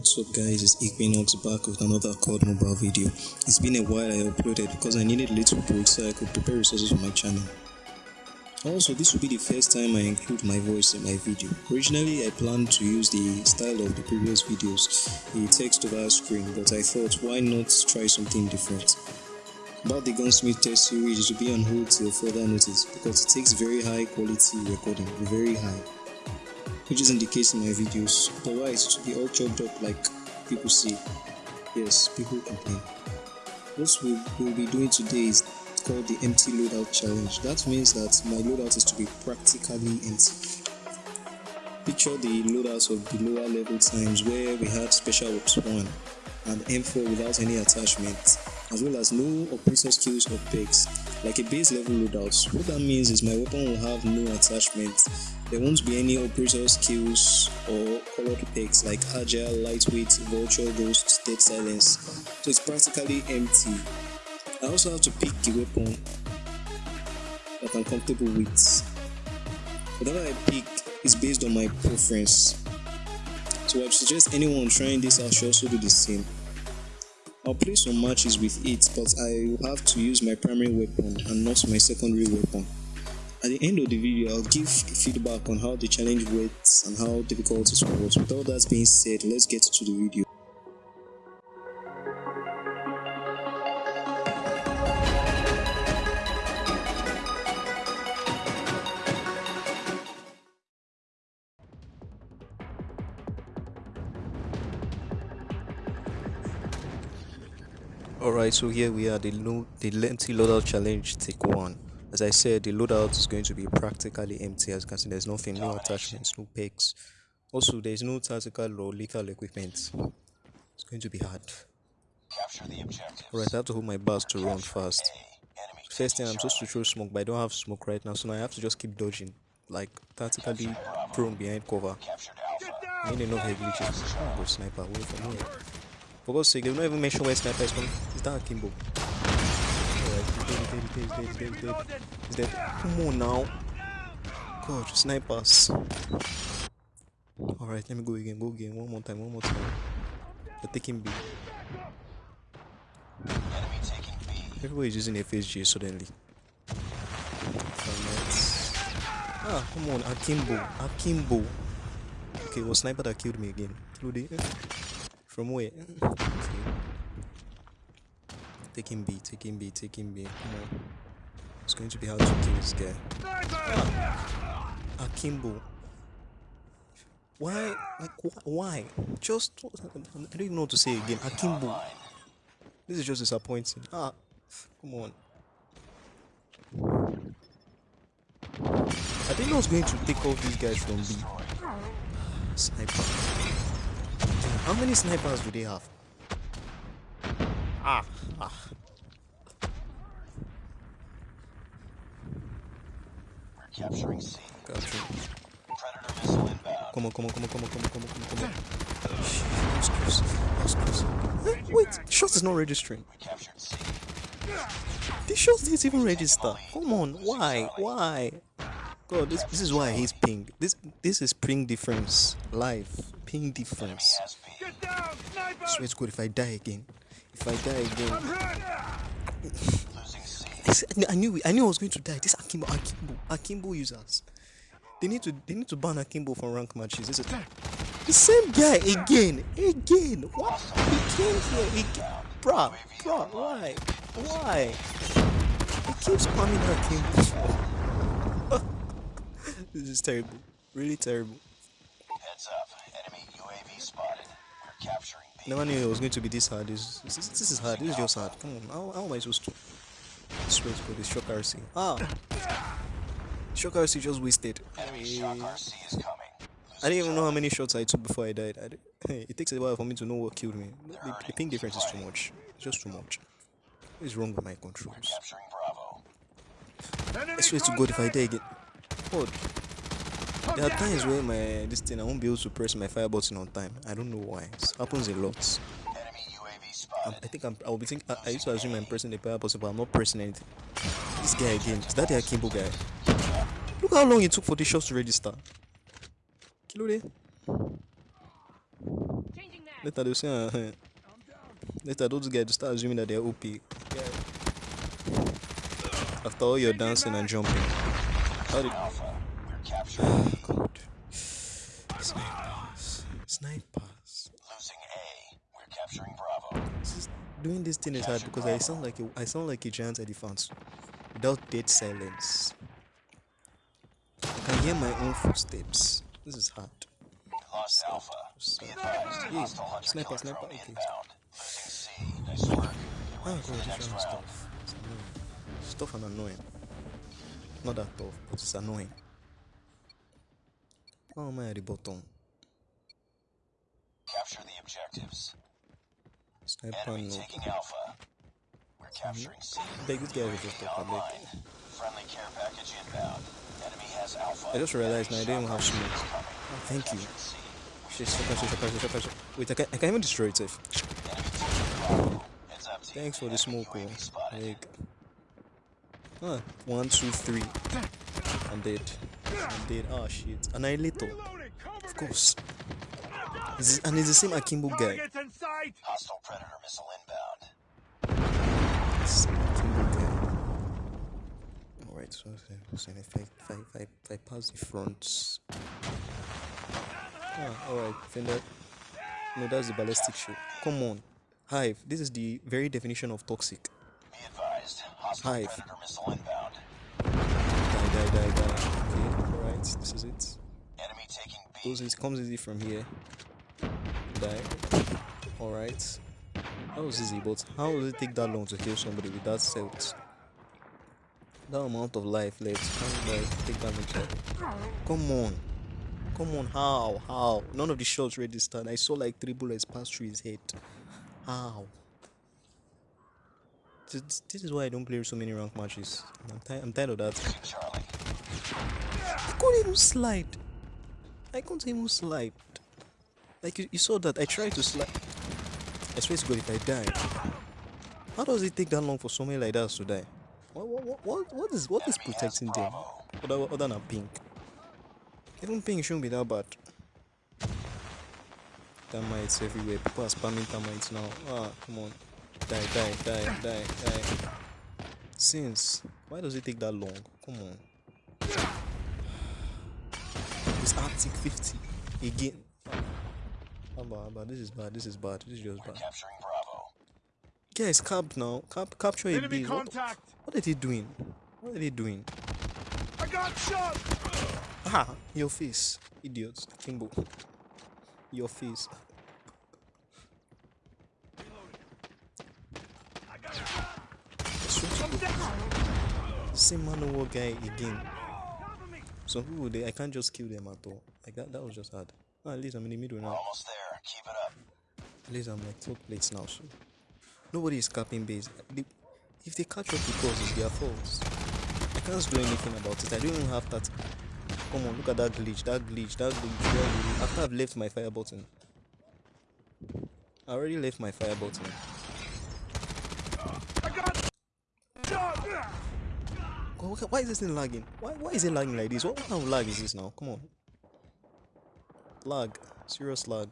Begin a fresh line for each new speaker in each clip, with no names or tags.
what's up guys, it's Equinox back with another COD mobile video. It's been a while I uploaded because I needed little break so I could prepare resources for my channel. Also, this will be the first time I include my voice in my video. Originally, I planned to use the style of the previous videos, a text over screen, but I thought why not try something different. About the Gunsmith test series, it will be on hold till further notice because it takes very high quality recording, very high which isn't the case in my videos. Otherwise, it should be all chopped up like people say. Yes, people complain. What we will be doing today is called the empty loadout challenge. That means that my loadout is to be practically empty. Picture the loadouts of the lower level times where we had special ops 1 and M4 without any attachment, as well as no operator skills or perks, like a base level loadout. What that means is my weapon will have no attachments. there won't be any operator skills or colored perks like agile, lightweight, vulture, ghost, dead silence. So it's practically empty. I also have to pick a weapon that I'm comfortable with. Whatever I pick is based on my preference. So I'd suggest anyone trying this out should also do the same. I'll play some matches with it, but I will have to use my primary weapon and not my secondary weapon. At the end of the video, I'll give feedback on how the challenge went and how difficult it was. With all that being said, let's get to the video. Alright, so here we are, the, the lengthy loadout challenge, take one. As I said, the loadout is going to be practically empty. As you can see, there's nothing, no attachments, no perks. Also, there's no tactical or lethal equipment. It's going to be hard. Alright, I have to hold my bars to run fast. First thing, I'm supposed to throw smoke, but I don't have smoke right now, so now I have to just keep dodging. Like, tactically prone behind cover. I need enough heavy glitches. Oh, sniper, away from here. For God's sake, they don't even mention where sniper is coming. Is that Akimbo? dead, he's dead, he's dead, he's dead. He's dead. Come on now. God, snipers. Alright, let me go again, go again. One more time, one more time. They're taking B. Everybody's using FSG suddenly. Ah, come on, Akimbo, Akimbo. Okay, was sniper that killed me again. From where? Taking B, taking B, taking B. Come on. It's going to be hard to kill this guy. Ah, Akimbo. Why? Like, wh why? Just, I don't even know what to say again. Akimbo. This is just disappointing. Ah, come on. I didn't know I was going to take off these guys from B. Sniper. How many snipers do they have? Ah, ah. We're capturing C. Gotcha. Predator missile inbound. Come on, come on, come on, come on, come on, come on, come on, come on. That was close. That was close. Wait, shot is not registering. We captured C. The shot didn't even register. Come on, why? Why? God, this this is why I hate ping. This this is ping difference. Live. Ping difference. Swear to God, if I die again, if I die again. I knew I knew I was going to die. This Akimbo Akimbo Akimbo users. They need to they need to ban Akimbo from rank matches. This is ah, the same guy again. Again. What? He came here again. Bruh, bruh, why? Why? He keeps spamming Akimbo. this is terrible. Really terrible. Heads up. Enemy UAV spotted. We're capturing Never knew it was going to be this hard. This, this, this is hard. This is just hard. Come on. How, how am I supposed to? I swear to God, this shock RC. Ah! Shock RC just wasted. I didn't even know how many shots I took before I died. I it takes a while for me to know what killed me. The, the ping difference is too much. It's just too much. What is wrong with my controls? I swear to God, if I die again. God. There are times where my this thing I won't be able to press my fire button on time. I don't know why. It happens a lot. I, I think I'm, I'll be thinking. I, I, used to assume I'm pressing the fire button, but I'm not pressing anything. This guy again. Is that the Akimbo guy? Look how long it took for the shots to register. Kilo Later they'll say, uh, later those guys start assuming that they're OP. After all your dancing and jumping. How did...
Alpha, we're capturing.
God. Snipers. Snipers.
Losing A. We're capturing Bravo.
This is- doing this thing is hard because I sound like a, I sound like a giant elephant without dead silence. I can hear my own footsteps. This is hard.
Lost Alpha.
So-
Be advised,
Yeah, sniper, sniper, okay.
Nice work. Oh, for
God, this
next
round
round.
stuff. It's annoying. It's tough and annoying. Not that tough, but it's annoying. How am I at the bottom?
Capture the objectives.
Sniper no.
taking Alpha. We're capturing C. Mm-hmm.
Beg this just
UAV
talk a bit.
online. Friendly care package inbound. Enemy has Alpha.
I just realized now I don't have smoke. Oh, thank you.
Captured C.
Shit, shit, shit, shit, shit, shit, shit. Wait, I can, I can even destroy it. Safe.
Enemy taking Bravo. Heads up, team.
Thanks for the smoke, oh.
UAV spotted.
Like, one, two, three. I'm dead. I'm dead. Oh shit. Annihilator. Of course. Is and it's the same Akimbo guy.
Targets in sight!
Hostile Predator missile inbound.
Same Akimbo guy. Alright, so, so, so if, I, if, I, if, I, if I pass the fronts. Ah, alright, Fender. No, that's the ballistic shoot. Come on. Hive, this is the very definition of toxic.
Be advised.
Hive.
Predator missile inbound.
Die, die, die, die. This is it.
Enemy taking B.
Goes it comes easy from here. Die. Alright. That was easy, but how does it take that long to kill somebody with that silt? That amount of life left. How did I take? Come on. Come on, how? How? None of the shots registered. I saw like three bullets pass through his head. How? This, this is why I don't play so many rank matches. I'm, ti- I'm tired of that. Couldn't even slide. I couldn't even slide. Like you, you saw that I tried to slide. I swear to God, if I die, how does it take that long for somebody like that to die? What what what what, what is what is protecting them? Other, other than ping. Even ping shouldn't be that bad. Termites everywhere. People are spamming termites now. Ah, come on. Die, die, die, die, die. Since why does it take that long? Come on. It's Arctic 50 again. Abba, Abba, this is bad. This is bad. This is just bad.
Capturing Bravo.
Guys, capped now. Cap, capture a
Enemy
base. What,
contact!
what are they doing? What are they doing?
I got shot!
Ah, your face, idiots. Kimbo. Your face. I swear to Same man war guy again. Some people they I can't just kill them at all. Like that that was just hard. Ah, at least I'm in the middle
We're
now.
almost there. Keep it up.
At least I'm like third place now, so nobody is capping base. They, if they catch up because us, it's their fault. I can't do anything about it. I don't even have that. Come on, look at that glitch, that glitch, that glitch. that glitch. After I've left my fire button, I already left my fire button.
I got shot!
God, why- why is this thing lagging? Why, why is it lagging like this? What kind of lag is this now? Come on. Lag. Serious lag.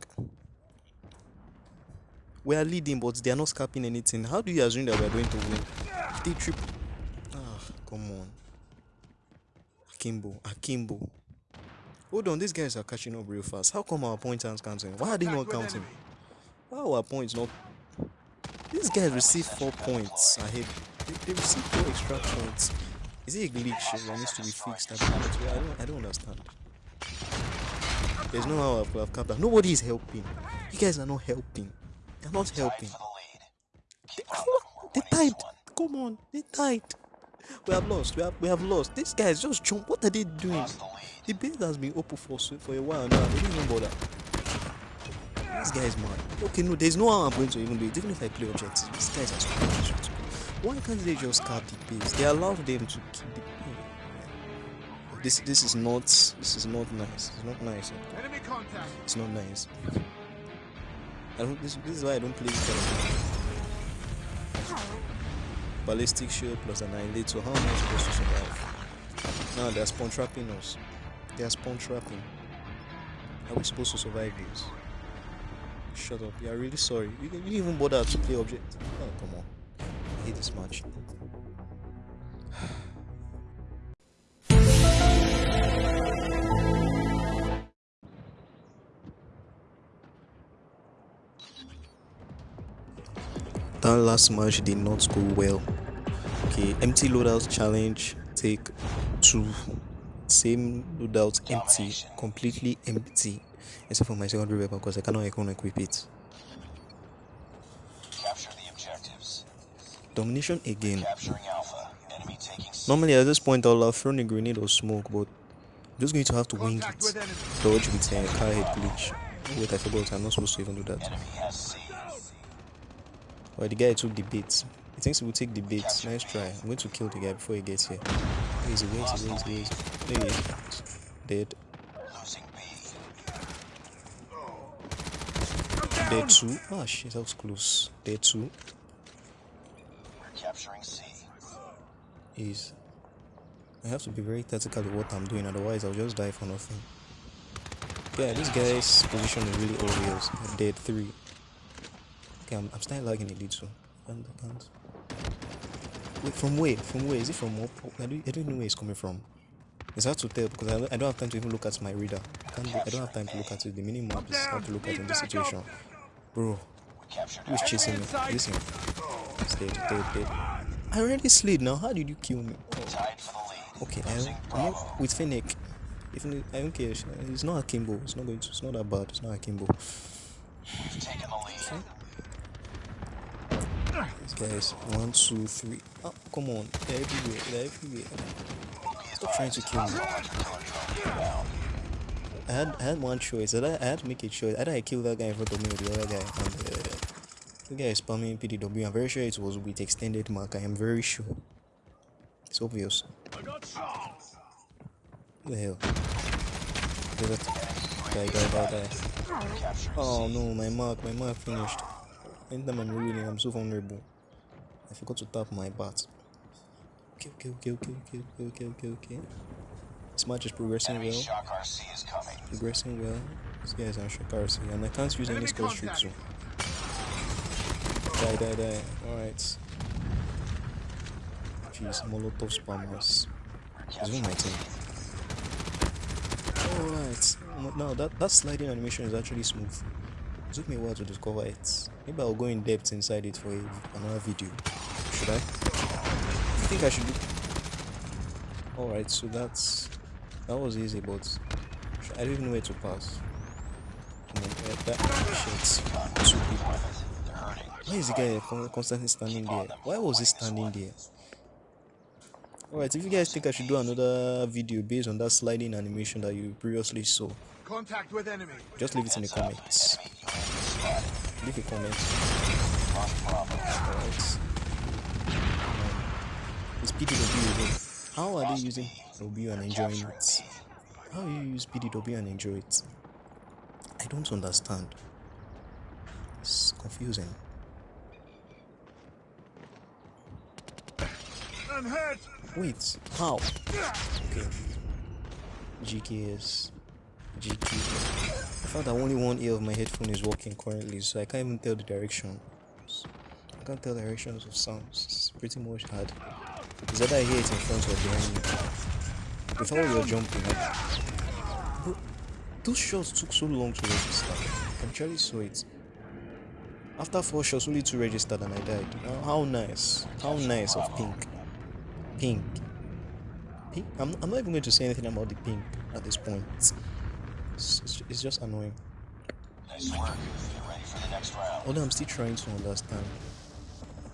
We are leading, but they are not scapping anything. How do you assume that we are going to win? If they triple. Ah, come on. Akimbo. Akimbo. Hold on, these guys are catching up real fast. How come our points aren't counting? Why are they not counting? Why are our points not? These guys receive four points ahead. They, they receive four extra points. Is it a glitch that needs to be fixed? I don't, I don't, understand. There's no how I've, I've. Nobody is helping. You guys are not helping. They're not helping. They, they
one.
Come on, they died. We have lost. We have we have lost. These guys just jump. What are they doing?
The.
Base has been open for for a while now. They didn't even bother. This guy is mad. Okay, no, there's no how I'm going to even do it. Even if I play objectives, these guys are stupid. Why can't they just cap the base? They allow them to keep the. Oh, this this is not this is not nice. It's not nice.
Enemy contact!
It's not nice. I don't. This, this is why I don't play this kind of game. Ballistic shield plus annihilator. How am I supposed to survive? Now they're spawn trapping us. They are spawn trapping. How are we supposed to survive this? Shut up. You are really sorry. You, you didn't even bother to play object. Oh, come on. This match. that last match did not go well. Okay, empty loadout challenge, take two. Same loadout empty, completely empty, except for my secondary weapon because I cannot equip it.
Capture the objectives.
Domination again.
Capturing Alpha. Enemy taking C.
Normally at this point I'll have thrown a grenade or smoke, but I'm just going to have to wing
Contact
it.
with.
Dodge with a car head glitch. Wait, I forgot. I'm not supposed to even do that.
Enemy.
Well, the guy took the bait. He thinks he will take the bait. Nice try. I'm going to kill the guy before he gets here. Where is he? Where is he? Where is he? Where is he? There he is. Dead. Dead two. Ah, shit, that was close. Dead two
We're capturing C.
is. I have to be very tactical with what I'm doing, otherwise, I'll just die for nothing. Yeah, this guy's position is really obvious. Dead three. Okay, I'm, I'm starting lagging a little. Wait, from where? From where? Is it from up? I don't, I don't know where it's coming from. It's hard to tell because I don't, I don't have time to even look at my reader. I, can't, I don't have time to look at it. The mini map is hard to look at in this situation. Bro, who's chasing me? Listen. It's dead, dead, dead. I already slid now. How did you kill me? Oh,
Tied for the lead.
okay, I'm not with Fennec. Even I don't care. It's not Akimbo. It's not going to. It's not that bad. It's not a
Kimbo. Okay. taken the.
These guys, one, two, three. Oh, come on. They're everywhere. They're everywhere. Stop trying to kill me. I had, I had one choice. I had, I had to make a choice. Either I kill that guy in front of me or the other guy. And the guy is spamming PDW. I'm very sure it was with extended mark. I am very sure. It's obvious.
I got shot.
What the hell? Get that guy, guy, guy, guy. Oh no, my mark, my mark finished. Anytime I'm reloading, I'm so vulnerable. I forgot to tap my bat. Okay, okay, okay, okay, okay, okay, okay, okay, okay. This match is progressing
Enemy
well.
is.
Progressing well. This guy is on shock RC, and I can't use any
Enemy
skill streaks. So.
contact.
Die, die, die. Alright. Jeez, Molotov spammers. On my team. Alright. Now that, that sliding animation is actually smooth. It took me a while to discover it. Maybe I'll go in depth inside it for another video. Should I? I think I should do. Alright, so that's that was easy, but I don't even know where to pass. Come on, uh, that shit. Two people. Why is the guy constantly standing there? Why was he standing there? Alright, if you guys think I should do another video based on that sliding animation that you previously saw,
Contact with enemy.
just leave it in the comments. Leave a comment. Alright. It's PDW again. How are they using PDW and enjoying it? How you use PDW and enjoy it? I don't understand. It's confusing.
I'm hurt.
Wait, how? Okay. GKS. GK. I found that only one ear of my headphone is working currently, so I can't even tell the directions. I can't tell directions of sounds. It's pretty much hard. Is that I hear it in front or behind me? With all your jumping, bro, those shots took so long to register. I actually saw it. After four shots, only two registered and I died. How nice. How nice of Ping. Ping. Ping? I'm, I'm not even going to say anything about the ping at this point. It's, it's, it's just annoying.
Nice work. Get ready for the next round.
Although I'm still trying to understand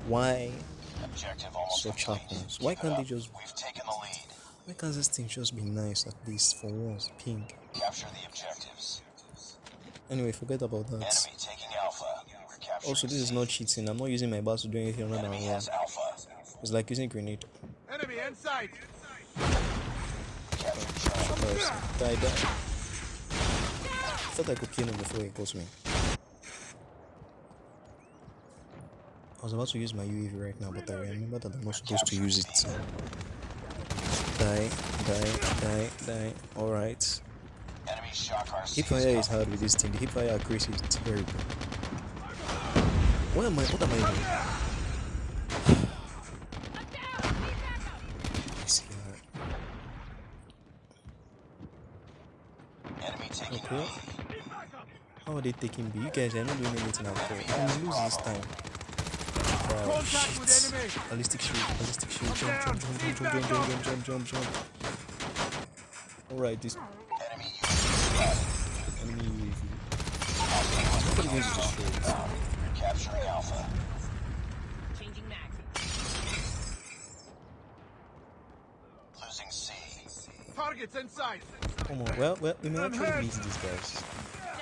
why such happens. Why can't they just
We've taken the lead.
why can't this thing just be nice at least for once? Ping.
Capture the objectives.
Anyway, forget about that.
Enemy taking Alpha.
Also, this is not cheating. I'm not using my bar to do anything other than. It's like using grenade.
Enemy in sight.
Captured Charlie.
First, die, die. I thought I could kill him before he got me. I was about to use my UAV right now, but I remember that I'm not supposed to use it. Die, die, die, die. Alright.
Enemy shock RC
Hip fire is hard with this thing. The hip fire accuracy is terrible. What am I? What am I doing? Yes, yeah.
Enemy taking
Okay. How are they taking B? You guys are not doing anything at all. I'm lose this time. Wow,
Contact with
shit.
enemy.
Ballistic shoot, ballistic shoot. Jump, jump, jump, jump, jump, jump, jump, jump, jump, jump, jump. Alright, this
enemy UAV
enemy UAV. Somebody going to destroy it.
spotted. Capturing Alpha.
Changing mag.
Losing C.
Targets in sight.
Come on, well, well, we may
I'm
actually
hurt.
beat these guys.
Down.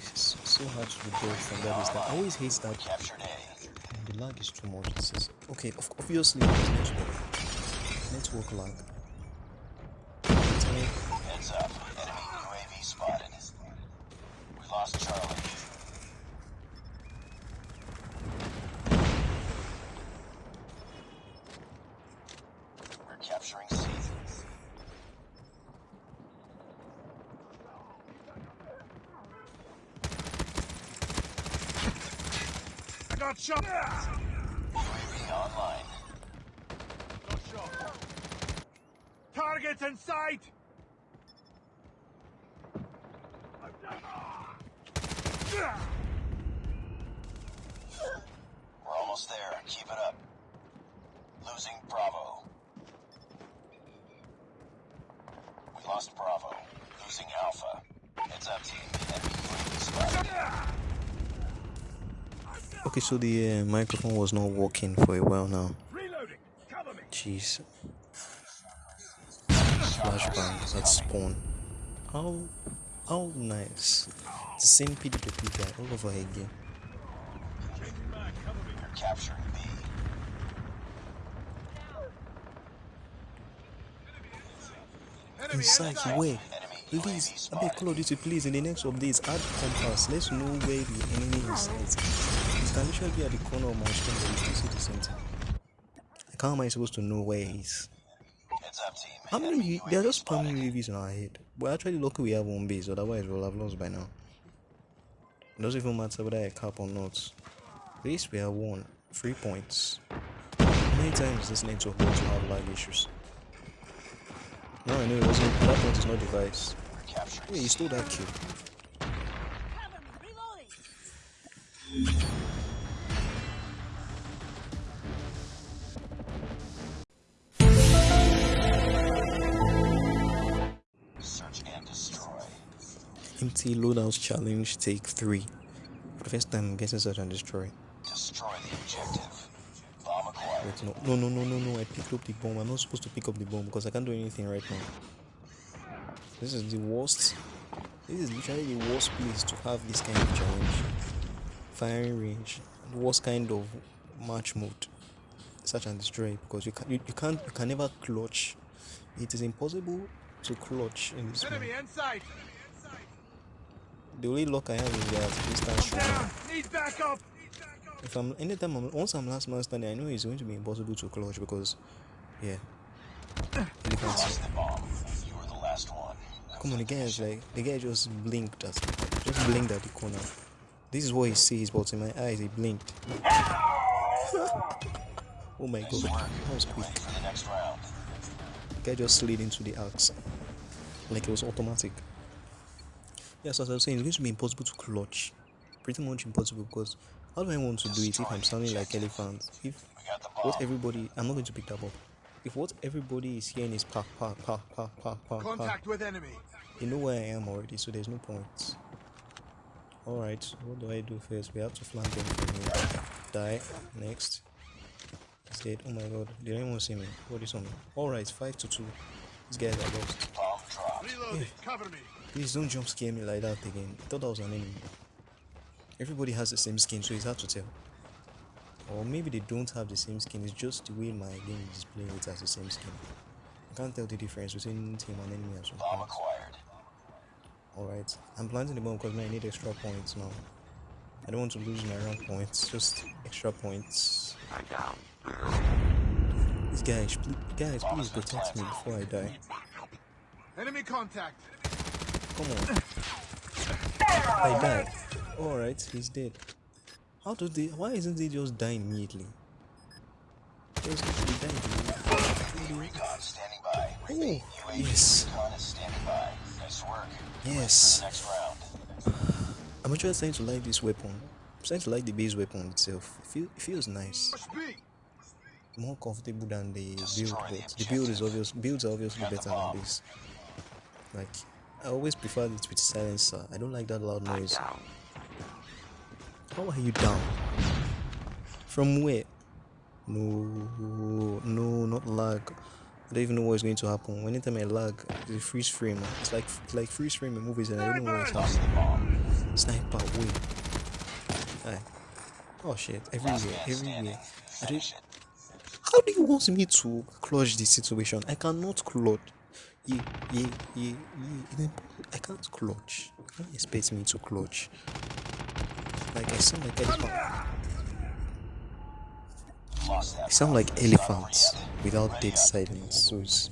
Jesus, so hard to dodge from that is that. I always hate that
Captured A.
the lag is too much. This is okay. Obviously, it's network. Network lag. Time.
Heads up. Enemy UAV spotted. We lost Charlie. We're capturing C.
I got shot.
UAV online.
Got shot. Targets in sight.
We're almost there. Keep it up. Losing Bravo. We lost Bravo. Losing Alpha. Heads up, team. Enemy UAV spotted.
Okay, so the uh, microphone was not working for a while now. Jeez. Flashbang at spawn. How how nice. The same PDW guy all over again.
Capturing
Inside, where? Please, I beg. Call of Duty, please, in the next updates, add compass. Let's know where the enemy is. Can literally be at the corner of my screen, but you still see the thing. Like, how am I supposed to know where he is? How many? They're just spamming UAVs in our head. We're actually lucky we have one base, otherwise we'll have lost by now. It doesn't even matter whether I cap or not. At least we have won. Three points. Many times this network going to have lag issues? No, I know it wasn't. That point is not device. Wait, you stole that kill. Empty loadouts challenge take three. For the first time, I'm getting search and destroy.
Destroy the objective. Bomb acquired.
Wait, no, no, no, no, no, no. I picked up the bomb. I'm not supposed to pick up the bomb because I can't do anything right now. This is the worst. This is literally the worst place to have this kind of challenge. Firing range, the worst kind of match mode. Search and destroy because you can you, you can't you can never clutch. It is impossible to clutch in this
Enemy
one.
in sight.
The only luck I have is that instant shooting.
Down.
If I'm anytime I'm once I'm last man standing, I know it's going to be impossible to clutch because, yeah. You can't see.
Lost the bomb. You were the last one.
Come on, the guy is like the guy just blinked at just blinked at the corner. This is what he sees, but in my eyes he blinked. oh my god, that was quick.
For the next round.
The guy just slid into the axe like it was automatic. Yes, as I was saying, it's going to be impossible to clutch. Pretty much impossible because how do I want to do it if I'm sounding like elephant? If
We got the
what everybody I'm not going to pick that up. If what everybody is hearing is park, park, park, park, park, park,
Contact with enemy.
you know where I am already, so there's no point. Alright, what do I do first? We have to flank them from here. Die. Next. He's dead. Oh my god. Did anyone see me? What is on me? Alright, 5 to 2. These guys are lost.
Reloading. Cover me.
Please don't jump scare me like that again. I thought that was an enemy. Everybody has the same skin, so it's hard to tell. Or maybe they don't have the same skin, it's just the way my game is playing it as the same skin. I can't tell the difference between team and enemy as well.
Bomb acquired.
Alright, I'm planting the bomb because man, I need extra points now. I don't want to lose my rank points, just extra points. These guys, pl- guys, please protect me before I die.
Enemy contact.
Come on. I died. Alright, he's dead. How do they why isn't he just dying immediately? Just died immediately.
Recon standing by.
Oh, yes.
recon is standing by. Nice work.
Yes.
Next round.
I'm actually starting to like this weapon. I'm starting to like the base weapon itself. It, feel, it feels nice. More comfortable than the build,
the
but the build is obvious. Builds are obviously better than this. Like, I always prefer it with silencer. I don't like that loud noise. How are you down? From where? No, no, not lag. I don't even know what's going to happen. Anytime I lag, it's a freeze frame. It's like it's like freeze frame in movies, and I don't know what's happening. Sniper, wait. Aye. Oh shit! Everywhere, everywhere. I don't, how do you want me to clutch this situation? I cannot clutch. Yeah, yeah, yeah, yeah. I can't clutch. You can't expect me to clutch. Like I sound like elephant. I sound like elephants without dead silence, so it's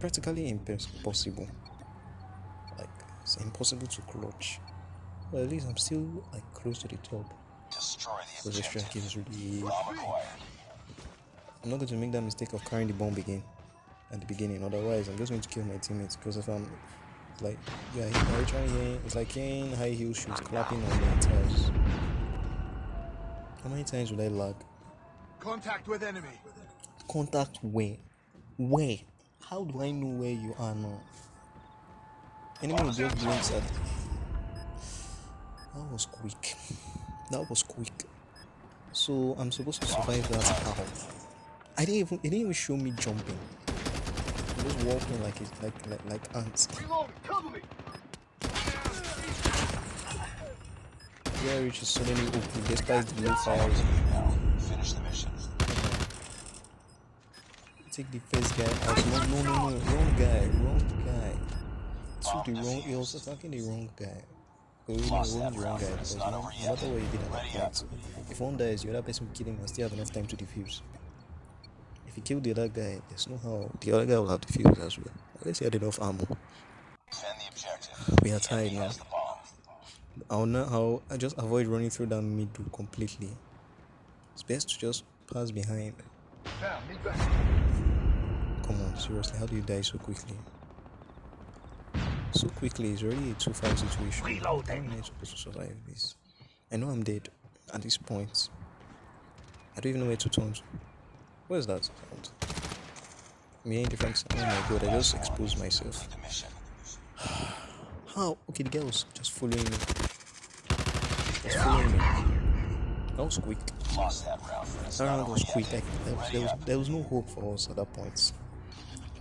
practically impossible. Like it's impossible to clutch. Well, at least I'm still like close to the top.
Destroy the
Because this track is really. I'm not going to make that mistake of carrying the bomb again at the beginning. Otherwise, I'm just going to kill my teammates. Because if I'm like, yeah, are you trying hearing? It's like hearing high heel shoes clapping on the tires. How many times will I lag?
Contact with enemy.
Contact where? Where? How do I know where you are now? Enemy will just blinks at. That was quick. That was quick. So I'm supposed to survive that how? I didn't even. It didn't even show me jumping. I'm just walking like it, like like like ants.
Reload. Cover me.
Where which is suddenly open despite the low fire.
Finish the mission.
Take the first guy out. No, no, no, no. Wrong guy. Wrong guy. Took the wrong. He was attacking the wrong guy. Well, really, it wasn't wrong guy because you no matter what you did at that point, if one dies, the other person will kill him and still have enough time to defuse. If you kill the other guy, there's no how the other guy will have defuse as well. Unless he had enough ammo.
The.
We are
The
tied now.
the.
I'll not know how I just avoid running through that middle completely. It's best to just pass behind. Come on, seriously, how do you die so quickly? So quickly, it's already a 2 5 situation. How am I supposed to survive this? I know I'm dead at this point. I don't even know where to turn. Where is that sound? Me ain't different. Oh my god, I just exposed myself. How? Okay, the guy was just following me. Just following me. That was quick.
That round
was quick. I, there, was, there, was, there was no hope for us at that point.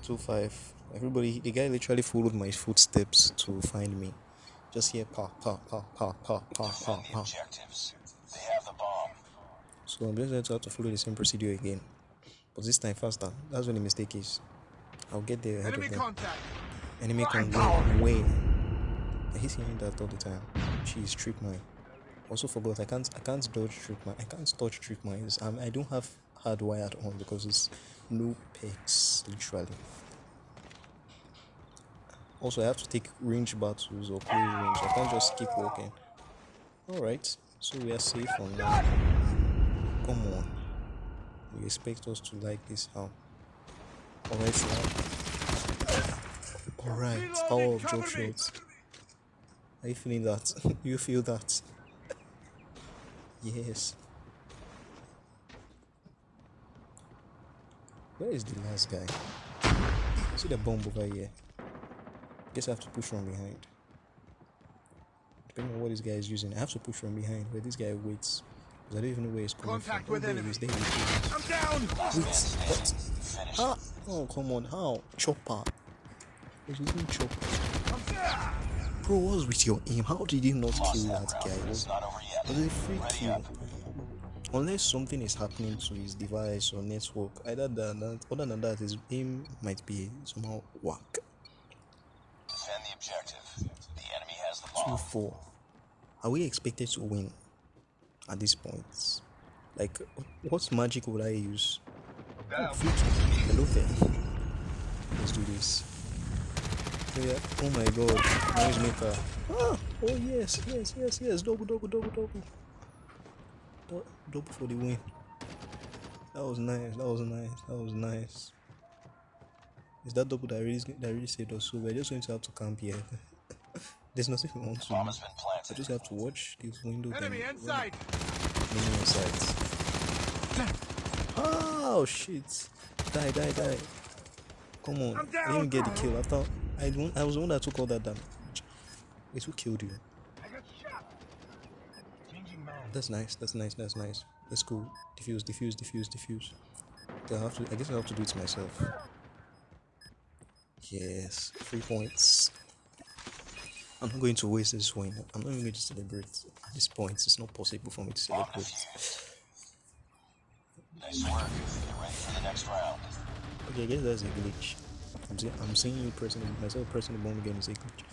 2 5. Everybody, the guy literally followed my footsteps to find me. Just here, pa, pa, pa, pa, pa, pa, pa, pa.
objectives. They have the bomb.
So I'm just going to have to follow the same procedure again. But this time faster. That's where the mistake is. I'll get there ahead
Enemy
of them.
contact.
Enemy can go way. I hate hearing that all the time. Jeez, trip mine. Also forgot I can't I can't dodge trip mine. I can't touch trip mines. Um, I don't have hardwired on because it's no pegs literally. Also, I have to take range battles or close range. I can't just keep walking. Alright, so we are safe on now. Come on. You expect us to like this how? Alright, now. Alright, power of job shots. Are you feeling that? you feel that? yes. Where is the last guy? See the bomb over here. Guess I have to push from behind. Depending on what this guy is using, I have to push from behind where this guy waits. Because I don't even know where he's coming
Contact
from.
with
oh,
enemy.
is, there he is.
I'm down.
Wait, what?
Finish.
How? Oh, come on, how? Chopper. He's using chopper. Bro, what's with your aim? How did you not kill that
that
guy? Was,
It's not over yet.
was it a free kill? Unless something is happening to his device or network, either than that, other than that, his aim might be somehow whack.
Defend the objective. The enemy has the 2
4. Are we expected to win at this point? Like, what magic would I use? Oh. Hello there. Let's do this. Oh yeah. Oh my god. Noise maker. Ah! Oh yes, yes, yes, yes. Double, double, double, double. What? Double for the win. That was nice. That was nice. That was nice. Is that double that really that really saved us? So we're just going to have to camp here. There's nothing we want to do.
Bomb has been
I just have to watch this window.
Enemy inside!
Many inside. Oh shit! Die, die, die! Come on!
I'm
didn't get the kill. I thought I. I was the one that took all that damage. It's who killed you.
I got shot! Changing mag.
That's nice. That's nice. That's nice. That's cool. Diffuse, diffuse, diffuse, diffuse. I have to. I guess I have to do it myself. Yes, three points. I'm not going to waste this win. I'm not even going to celebrate at this point. It's not possible for me to celebrate.
Nice work. Get ready for the next round.
Okay, I guess that's a glitch. I'm seeing, I'm seeing you pressing myself pressing the bomb again is a glitch.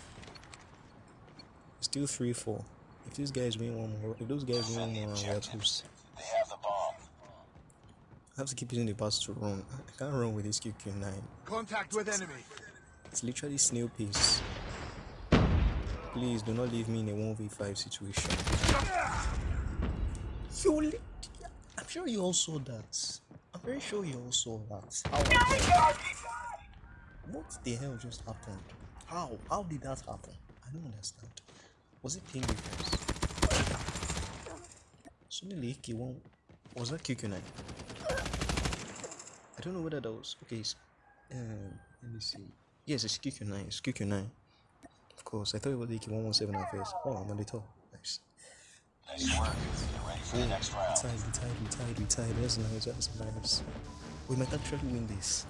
Still three four. If these guys win one more, if those guys win one more, round, we are toast.
They have the bomb.
I have to keep using the pass to run. I can't run with this QQ9.
Contact with enemy.
It's literally snail pace. Please do not leave me in a 1v5 situation. You I'm sure you all saw that. I'm very sure you all saw that. How what the hell just happened? How? How did that happen? I don't understand. Was it ping difference? Suddenly, AK1 was that QQ9? I don't know whether that was okay. It's, um, let me see. Yes, it's QQ9. It's QQ9. Course, I thought it was AK117 at first. Oh, I'm on the top. Nice.
Nice work. Get ready for the next round.
Tied, we tied, we tied, we tied. That's nice, that's nice. We might actually win this.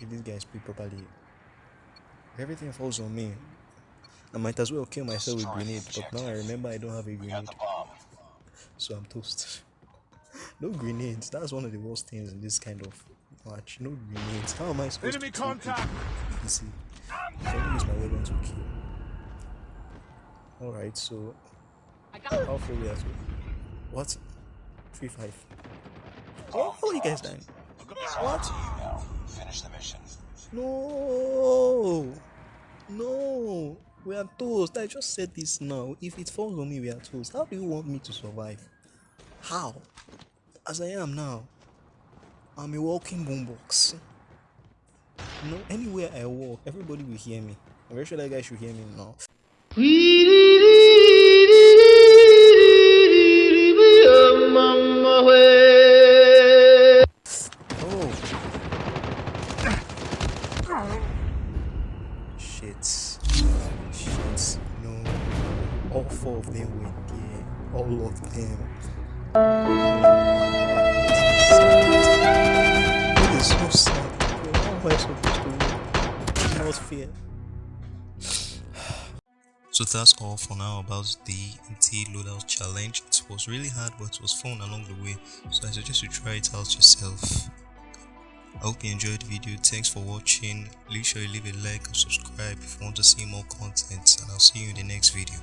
If these guys play properly. If everything falls on me. I might as well kill myself with grenade, but now I remember I don't have a grenade, so I'm toast. no grenades. That's one of the worst things in this kind of match. No grenades. How am I supposed
Enemy
to
contact!
You see, I can use my weapon to kill. Alright, so how far we are to? What? 3 5. Oh, are you guys dying. What?
You now. Finish the mission.
No! No! We are toast. I just said this now. If it falls on me, we are toast. How do you want me to survive? How? As I am now, I'm a walking boombox. You know, anywhere I walk, everybody will hear me. I'm very sure that guy should hear me now. Oh. Shit. Shit. No. All four of them went there. All of them. It is so sad. How am I supposed to win? It's not fair. So that's all for now about the empty loadout challenge. Was really hard, but was fun along the way. So I suggest you try it out yourself. I hope you enjoyed the video. Thanks for watching. Make sure you leave a like and subscribe if you want to see more content. And I'll see you in the next video.